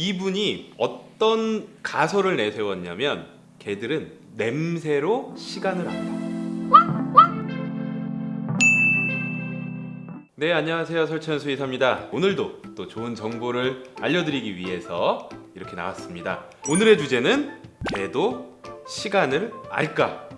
이분이 어떤 가설을 내세웠냐면 개들은 냄새로 시간을 안다. 네 안녕하세요 설천수 이사입니다. 오늘도 또 좋은 정보를 알려드리기 위해서 이렇게 나왔습니다. 오늘의 주제는 개도 시간을 알까입니다.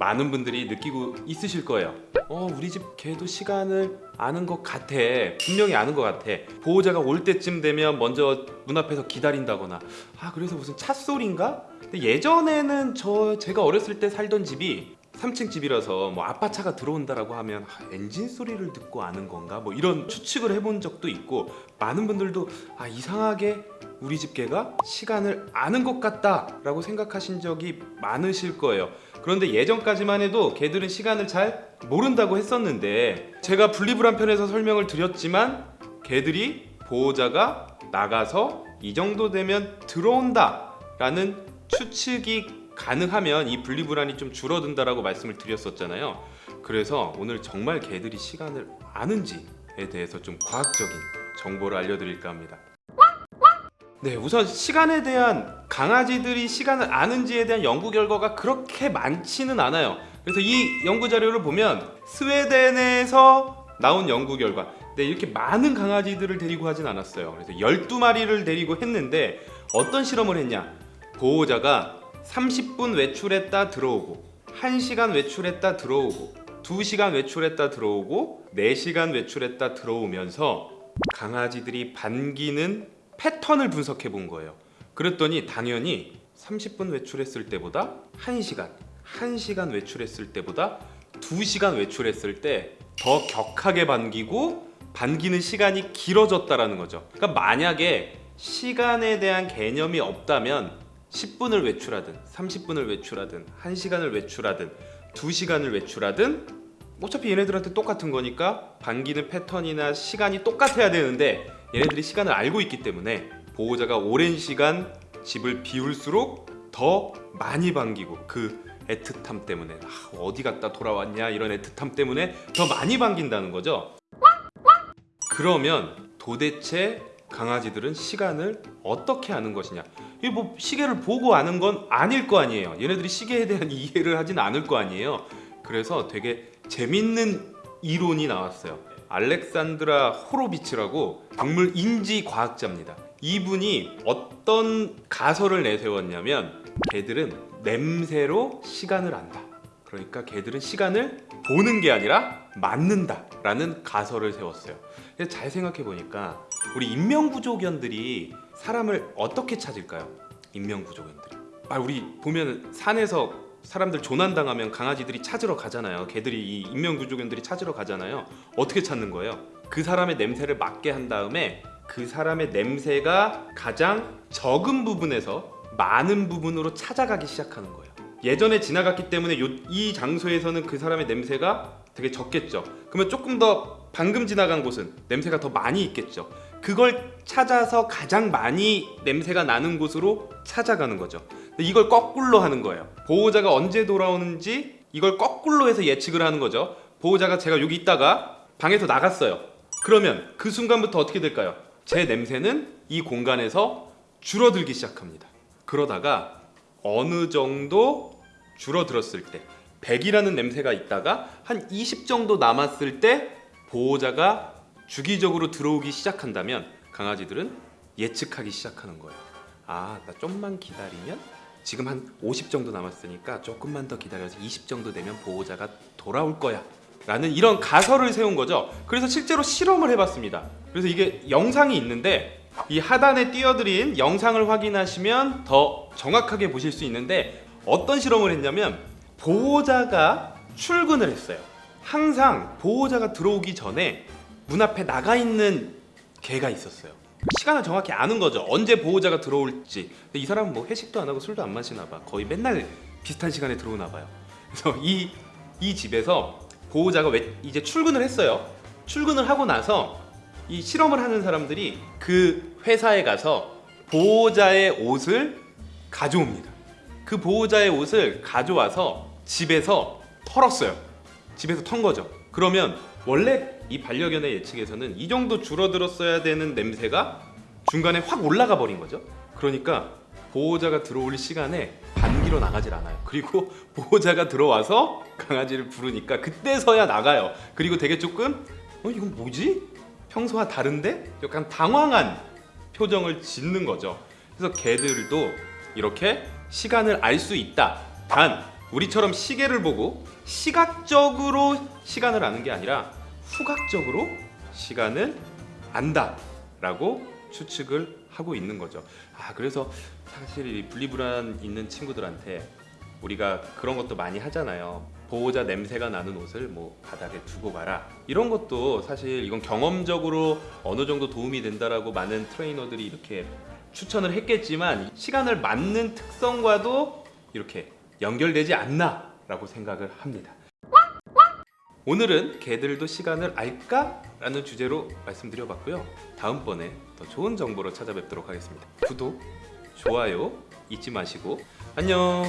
많은 분들이 느끼고 있으실 거예요. 어 우리 집 개도 시간을 아는 것 같아. 분명히 아는 것 같아. 보호자가 올 때쯤 되면 먼저 문 앞에서 기다린다거나. 아 그래서 무슨 차 소리인가? 근데 예전에는 저 제가 어렸을 때 살던 집이 3층 집이라서 뭐 아빠 차가 들어온다라고 하면 아, 엔진 소리를 듣고 아는 건가 뭐 이런 추측을 해본 적도 있고 많은 분들도 아 이상하게 우리 집 개가 시간을 아는 것 같다 라고 생각하신 적이 많으실 거예요. 그런데 예전까지만 해도 개들은 시간을 잘 모른다고 했었는데 제가 분리불안 편에서 설명을 드렸지만 개들이 보호자가 나가서 이 정도 되면 들어온다 라는 추측이 가능하면 이 분리불안이 좀 줄어든다라고 말씀을 드렸었잖아요. 그래서 오늘 정말 개들이 시간을 아는지에 대해서 좀 과학적인 정보를 알려드릴까 합니다. 네, 우선 시간에 대한 강아지들이 시간을 아는지에 대한 연구 결과가 그렇게 많지는 않아요. 그래서 이 연구 자료를 보면 스웨덴에서 나온 연구 결과 네, 이렇게 많은 강아지들을 데리고 하진 않았어요. 그래서 12마리를 데리고 했는데 어떤 실험을 했냐? 보호자가 30분 외출했다 들어오고 1시간 외출했다 들어오고 2시간 외출했다 들어오고 4시간 외출했다 들어오면서 강아지들이 반기는 패턴을 분석해 본 거예요. 그랬더니 당연히 30분 외출했을 때보다 1시간, 1시간 외출했을 때보다 2시간 외출했을 때 더 격하게 반기고 반기는 시간이 길어졌다라는 거죠. 그러니까 만약에 시간에 대한 개념이 없다면 10분을 외출하든 30분을 외출하든 1시간을 외출하든 2시간을 외출하든 어차피 얘네들한테 똑같은 거니까 반기는 패턴이나 시간이 똑같아야 되는데 얘네들이 시간을 알고 있기 때문에 보호자가 오랜 시간 집을 비울수록 더 많이 반기고 그 애틋함 때문에 아, 어디 갔다 돌아왔냐 이런 애틋함 때문에 더 많이 반긴다는 거죠. 그러면 도대체 강아지들은 시간을 어떻게 아는 것이냐? 이뭐 시계를 보고 아는 건 아닐 거 아니에요. 얘네들이 시계에 대한 이해를 하진 않을 거 아니에요. 그래서 되게 재밌는 이론이 나왔어요 알렉산드라 호로비츠라고 동물 인지 과학자입니다. 이분이 어떤 가설을 내세웠냐면 개들은 냄새로 시간을 안다. 그러니까 개들은 시간을 보는 게 아니라 맞는다 라는 가설을 세웠어요. 잘 생각해 보니까 우리 인명구조견들이 사람을 어떻게 찾을까요? 인명구조견들이. 아 우리 보면 산에서 사람들 조난당하면 강아지들이 찾으러 가잖아요. 개들이 이 인명구조견들이 찾으러 가잖아요. 어떻게 찾는 거예요? 그 사람의 냄새를 맡게 한 다음에 그 사람의 냄새가 가장 적은 부분에서 많은 부분으로 찾아가기 시작하는 거예요. 예전에 지나갔기 때문에 요, 이 장소에서는 그 사람의 냄새가 되게 적겠죠. 그러면 조금 더 방금 지나간 곳은 냄새가 더 많이 있겠죠. 그걸 찾아서 가장 많이 냄새가 나는 곳으로 찾아가는 거죠 이걸 거꾸로 하는 거예요. 보호자가 언제 돌아오는지 이걸 거꾸로 해서 예측을 하는 거죠. 보호자가 제가 여기 있다가 방에서 나갔어요. 그러면 그 순간부터 어떻게 될까요? 제 냄새는 이 공간에서 줄어들기 시작합니다. 그러다가 어느 정도 줄어들었을 때 100이라는 냄새가 있다가 한 20 정도 남았을 때 보호자가 주기적으로 들어오기 시작한다면 강아지들은 예측하기 시작하는 거예요. 아 나 좀만 기다리면 지금 한 50 정도 남았으니까 조금만 더 기다려서 20 정도 되면 보호자가 돌아올 거야. 라는 이런 가설을 세운 거죠. 그래서 실제로 실험을 해봤습니다. 그래서 이게 영상이 있는데 이 하단에 띄워드린 영상을 확인하시면 더 정확하게 보실 수 있는데 어떤 실험을 했냐면 보호자가 출근을 했어요. 항상 보호자가 들어오기 전에 문 앞에 나가 있는 개가 있었어요 시간을 정확히 아는 거죠. 언제 보호자가 들어올지. 근데 이 사람은 뭐 회식도 안 하고 술도 안 마시나 봐. 거의 맨날 비슷한 시간에 들어오나 봐요. 그래서 이, 이 집에서 보호자가 왜 이제 출근을 했어요. 출근을 하고 나서 이 실험을 하는 사람들이 그 회사에 가서 보호자의 옷을 가져옵니다. 그 보호자의 옷을 가져와서 집에서 털었어요. 집에서 턴 거죠 그러면 원래 이 반려견의 예측에서는 이 정도 줄어들었어야 되는 냄새가 중간에 확 올라가 버린 거죠. 그러니까 보호자가 들어올 시간에 반기로 나가질 않아요. 그리고 보호자가 들어와서 강아지를 부르니까 그때서야 나가요. 그리고 되게 조금 어 이건 뭐지? 평소와 다른데? 약간 당황한 표정을 짓는 거죠. 그래서 개들도 이렇게 시간을 알 수 있다. 단 우리처럼 시계를 보고 시각적으로 시간을 아는 게 아니라 후각적으로 시간을 안다 라고 추측을 하고 있는 거죠. 아 그래서 사실 이 분리불안 있는 친구들한테 우리가 그런 것도 많이 하잖아요. 보호자 냄새가 나는 옷을 뭐 바닥에 두고 가라 이런 것도 사실 이건 경험적으로 어느 정도 도움이 된다라고 많은 트레이너들이 이렇게 추천을 했겠지만 시간을 맞는 특성과도 이렇게 연결되지 않나 라고 생각을 합니다. 오늘은 개들도 시간을 알까 라는 주제로 말씀드려봤고요. 다음번에 더 좋은 정보로 찾아뵙도록 하겠습니다. 구독, 좋아요 잊지 마시고 안녕.